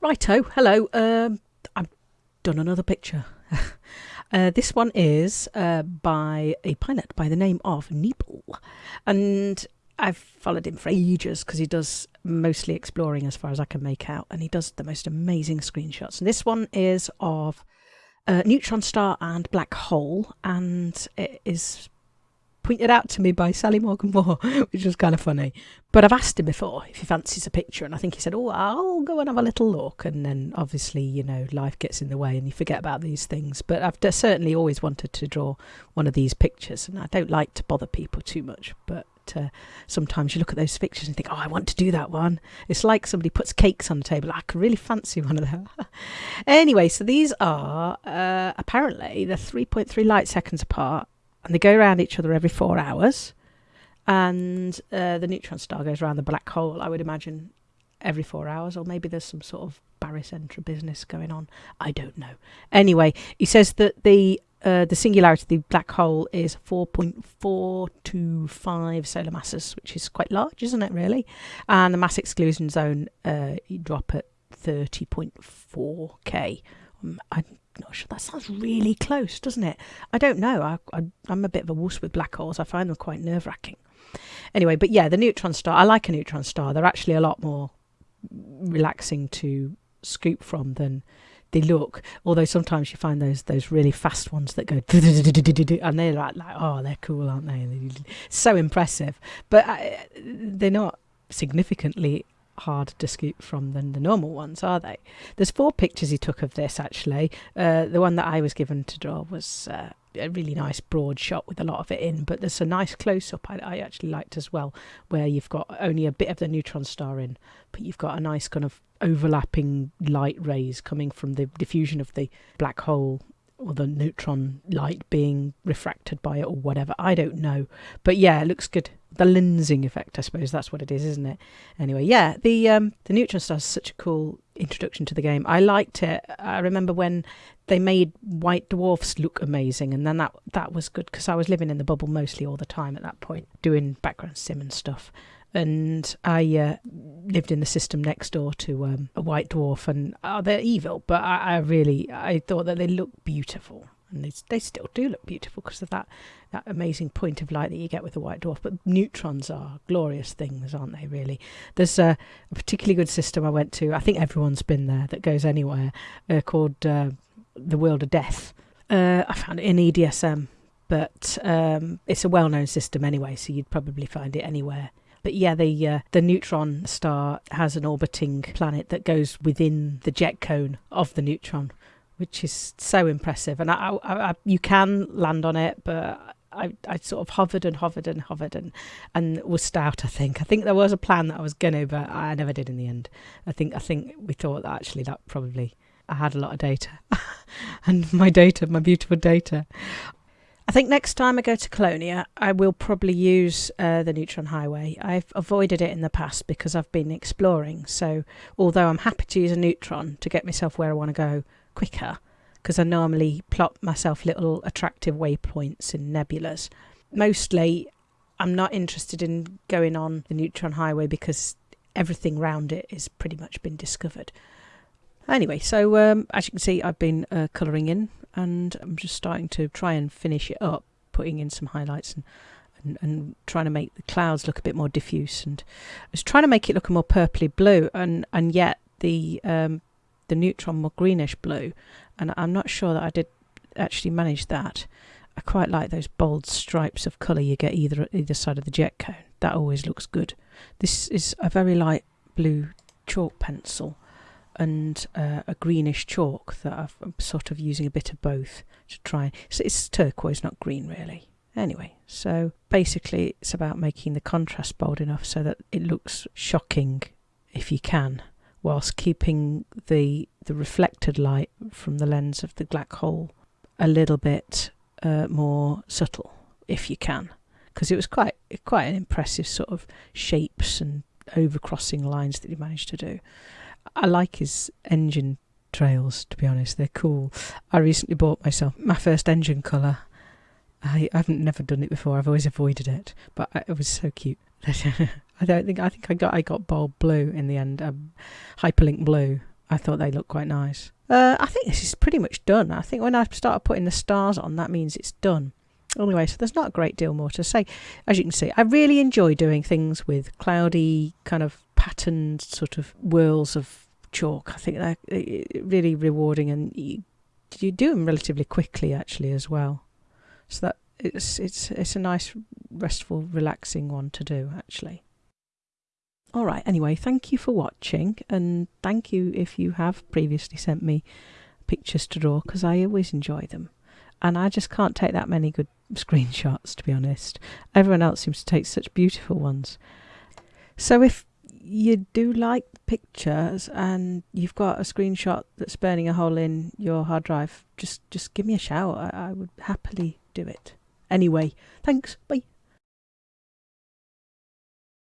Righto, hello. Um, I've done another picture. uh, this one is uh, by a pilot by the name of Neeple. And I've followed him for ages because he does mostly exploring as far as I can make out. And he does the most amazing screenshots. And this one is of a neutron star and black hole. And it is pointed out to me by Sally Morgan Moore, which was kind of funny. But I've asked him before if he fancies a picture, and I think he said, "Oh, I'll go and have a little look." And then obviously, you know, life gets in the way, and you forget about these things. But I've certainly always wanted to draw one of these pictures, and I don't like to bother people too much, but. Uh, sometimes you look at those pictures and think, "Oh, I want to do that one." It's like somebody puts cakes on the table. I could really fancy one of them. anyway, so these are uh, apparently they're 3.3 light seconds apart, and they go around each other every four hours. And uh, the neutron star goes around the black hole, I would imagine, every four hours, or maybe there's some sort of barycentre business going on. I don't know. Anyway, he says that the uh, the singularity of the black hole is 4.425 solar masses, which is quite large, isn't it, really? And the mass exclusion zone, uh, you drop at 30.4k. Um, I not sure. That sounds really close, doesn't it? I don't know. I, I, I'm a bit of a wuss with black holes. I find them quite nerve wracking. Anyway, but yeah, the neutron star. I like a neutron star. They're actually a lot more relaxing to scoop from than they look. Although sometimes you find those those really fast ones that go and they're like, like oh, they're cool, aren't they? So impressive, but uh, they're not significantly hard to scoop from than the normal ones, are they? There's four pictures he took of this actually. Uh, the one that I was given to draw was uh, a really nice broad shot with a lot of it in, but there's a nice close up I, I, actually liked as well, where you've got only a bit of the neutron star in, but you've got a nice kind of overlapping light rays coming from the diffusion of the black hole or the neutron light being refracted by it or whatever. I don't know. But yeah, it looks good. The lensing effect, I suppose that's what it is, isn't it? Anyway, yeah, the um, the neutron star is such a cool introduction to the game. I liked it. I remember when they made white dwarfs look amazing, and then that that was good because I was living in the bubble mostly all the time at that point, doing background sim and stuff and I uh, lived in the system next door to um, a white dwarf, and oh, they're evil, but I, I, really I thought that they looked beautiful, and they they still do look beautiful because of that that amazing point of light that you get with a white dwarf. But neutrons are glorious things, aren't they? Really, there's a, a particularly good system I went to. I think everyone's been there that goes anywhere uh, called uh, the World of Death. Uh, I found it in EDSM but um, it's a well-known system anyway, so you'd probably find it anywhere but yeah, the uh, the neutron star has an orbiting planet that goes within the jet cone of the neutron, which is so impressive. And I, I, I, you can land on it, but I, I sort of hovered and hovered and hovered and and was stout. I think. I think there was a plan that I was gonna, but I never did in the end. I think I think we thought that actually that probably I had a lot of data, and my data, my beautiful data, I think next time I go to Colonia, I will probably use uh, the Neutron Highway. I've avoided it in the past because I've been exploring. So, although I'm happy to use a Neutron to get myself where I want to go quicker, because I normally plot myself little attractive waypoints in nebulas, mostly I'm not interested in going on the Neutron Highway because everything around it is pretty much been discovered. Anyway, so um, as you can see, I've been uh, colouring in and I'm just starting to try and finish it up, putting in some highlights and, and, and trying to make the clouds look a bit more diffuse. And I was trying to make it look a more purpley blue, and and yet the um, the neutron more greenish blue. And I'm not sure that I did actually manage that. I quite like those bold stripes of colour you get either either side of the jet cone. That always looks good. This is a very light blue chalk pencil and uh, a greenish chalk that i am sort of using a bit of both to try. So it's turquoise, not green, really. Anyway, so basically it's about making the contrast bold enough so that it looks shocking if you can, whilst keeping the the reflected light from the lens of the black hole a little bit uh, more subtle if you can, because it was quite quite an impressive sort of shapes and overcrossing lines that he managed to do. I like his engine trails, to be honest. They're cool. I recently bought myself my first engine colour. I, haven't never done it before. I've always avoided it, but it was so cute. I don't think I think I got I got bold blue in the end, um, hyperlink blue, I thought they looked quite nice. Uh, I think this is pretty much done. I think when I start putting the stars on, that means it's done. Anyway, so there's not a great deal more to say. As you can see, I really enjoy doing things with cloudy, kind of patterned sort of whirls of chalk. I think they're eh, eh, really rewarding and you, you do them relatively quickly actually as well. So that it's it's it's a nice restful relaxing one to do actually. All right, anyway, thank you for watching and thank you if you have previously sent me pictures to draw because I always enjoy them. And I just can't take that many good screenshots to be honest. Everyone else seems to take such beautiful ones. So if you do like the pictures and you've got a screenshot that's burning a hole in your hard drive, just just give me a shout. I, I would happily do it. Anyway, thanks. Bye.